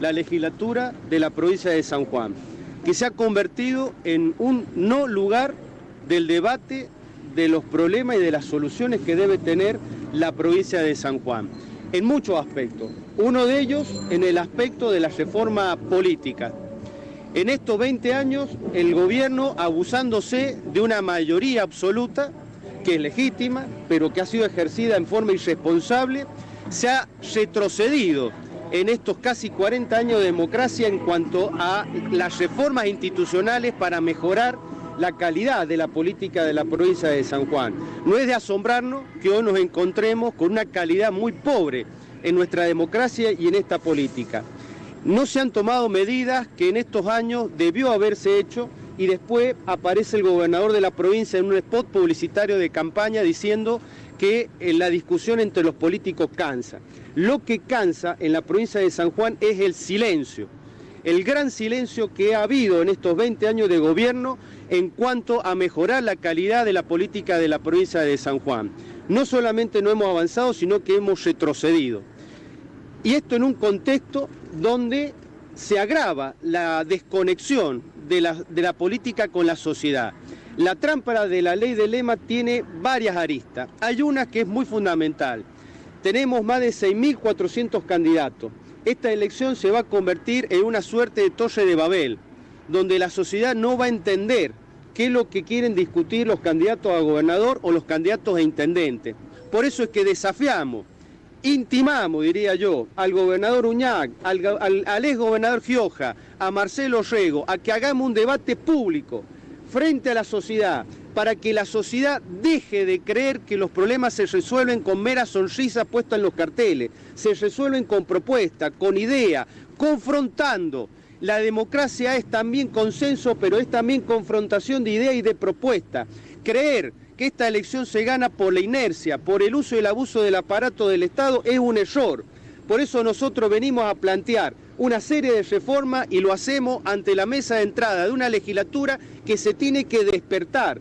la legislatura de la provincia de San Juan, que se ha convertido en un no lugar del debate de los problemas y de las soluciones que debe tener la provincia de San Juan, en muchos aspectos. Uno de ellos en el aspecto de la reforma política. En estos 20 años, el gobierno, abusándose de una mayoría absoluta, que es legítima, pero que ha sido ejercida en forma irresponsable, se ha retrocedido en estos casi 40 años de democracia en cuanto a las reformas institucionales para mejorar la calidad de la política de la provincia de San Juan. No es de asombrarnos que hoy nos encontremos con una calidad muy pobre en nuestra democracia y en esta política. No se han tomado medidas que en estos años debió haberse hecho y después aparece el gobernador de la provincia en un spot publicitario de campaña diciendo que eh, la discusión entre los políticos cansa. Lo que cansa en la provincia de San Juan es el silencio, el gran silencio que ha habido en estos 20 años de gobierno en cuanto a mejorar la calidad de la política de la provincia de San Juan. No solamente no hemos avanzado, sino que hemos retrocedido. Y esto en un contexto donde se agrava la desconexión de la, política con la sociedad. La trampa de la ley de lema tiene varias aristas. Hay una que es muy fundamental. Tenemos más de 6.400 candidatos. Esta elección se va a convertir en una suerte de torre de Babel, donde la sociedad no va a entender qué es lo que quieren discutir los candidatos a gobernador o los candidatos a intendente. Por eso es que desafiamos intimamos, diría yo, al gobernador Uñac, al, al, ex gobernador Gioja, a Marcelo Rego, a que hagamos un debate público frente a la sociedad, para que la sociedad deje de creer que los problemas se resuelven con meras sonrisas puestas en los carteles, se resuelven con propuestas, con ideas, confrontando. La democracia es también consenso, pero es también confrontación de ideas y de propuestas. Creer que esta elección se gana por la inercia, por el uso y el abuso del aparato del Estado es un error. Por eso nosotros venimos a plantear una serie de reformas y lo hacemos ante la mesa de entrada de una legislatura que se tiene que despertar,